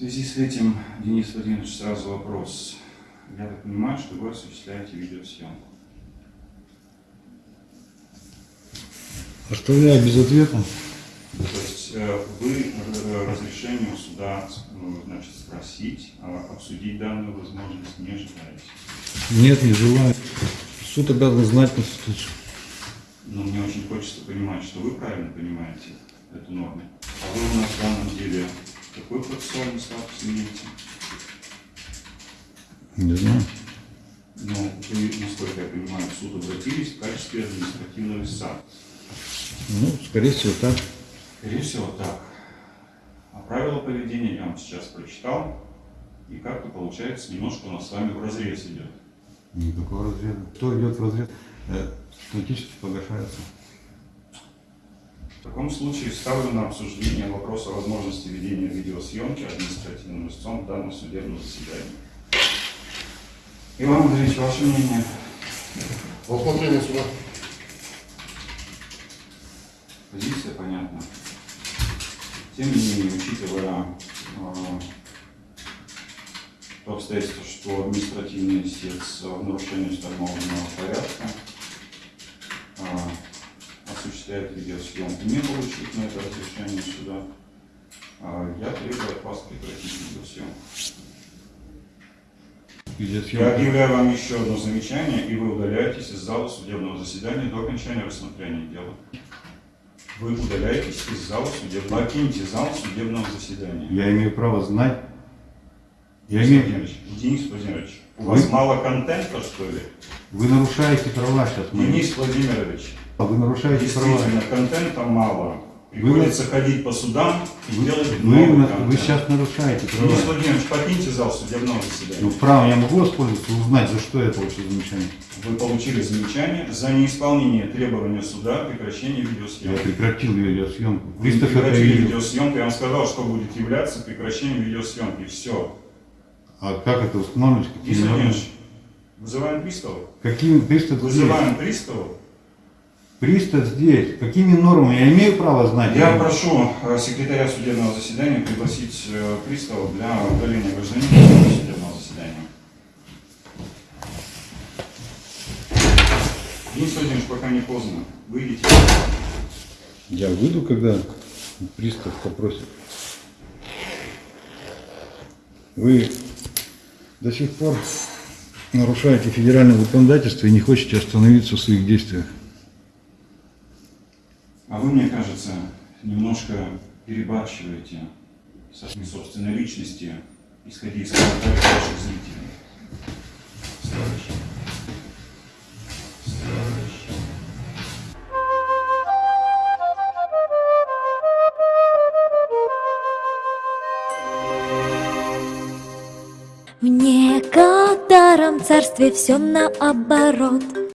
связи с этим, Денис Владимирович, сразу вопрос. Я так понимаю, что вы осуществляете видеосъемку. Оставляю без ответа. То есть э, вы э, разрешение у суда э, значит, спросить, а обсудить данную возможность не желаете. Нет, не желаю. Суд обязан знать Конституцию. Но мне очень хочется понимать, что вы правильно понимаете эту норму. А вы у нас в данном деле какой процессуальный статус имеете? Не знаю. Ну, вы, насколько я понимаю, в суд обратились в качестве административного лица. Ну, скорее всего, так. Скорее всего, так. А правила поведения я вам сейчас прочитал. И как-то получается, немножко у нас с вами в разрез идет. Никакого разреза. Кто идет в разрез? Э, Автоматически погашается. В таком случае ставлю на обсуждение вопрос о возможности ведения видеосъемки административным лицом в данном судебном заседании. Иван Андреевич, ваше мнение? Рассмотрение суда. Позиция понятна. Тем не менее, учитывая э, то обстоятельство, что административный истец в нарушении установленного порядка э, осуществляет видеосъемку, не получив на это разрешение суда, э, я требую от вас прекратить видеосъемку. Я объявляю вам еще одно замечание, и вы удаляетесь из зала судебного заседания до окончания рассмотрения дела. Вы удаляетесь из зала судебного... Покиньте зал судебного заседания. Я имею право знать. Я Денис имею... Владимирович, Денис Владимирович, у Вы- вас мало контента, что ли? Вы нарушаете права сейчас. мои. Денис Владимирович, Вы нарушаете права. контента мало. Приходится ходить по судам и делать Вы, много контента. вы сейчас нарушаете Денис права. Владимирович, покиньте зал судебного заседания. Ну, право я могу воспользоваться, узнать, за что я получил замечание. Вы получили замечание за неисполнение требования суда о прекращении Я видеосъемки. прекратил видеосъемку. Вы прекратили видеосъемку, я вам сказал, что будет являться прекращением видеосъемки. Все. А как это устанавливать? Какими нормами? Владимирович, вызываем пристава. Какими пристав здесь? Вызываем пристава. Пристав здесь. Какими нормами? Я имею право знать? Я прошу э, секретаря судебного заседания пригласить э, пристава для удаления гражданина судебного заседания. Денис Владимирович, пока не поздно. Выйдите. Я выйду, когда пристав попросит. Вы до сих пор нарушаете федеральное законодательство и не хотите остановиться в своих действиях. А вы, мне кажется, немножко перебарщиваете со своей собственной личности, исходя из ваших зрителей. В некотором царстве все наоборот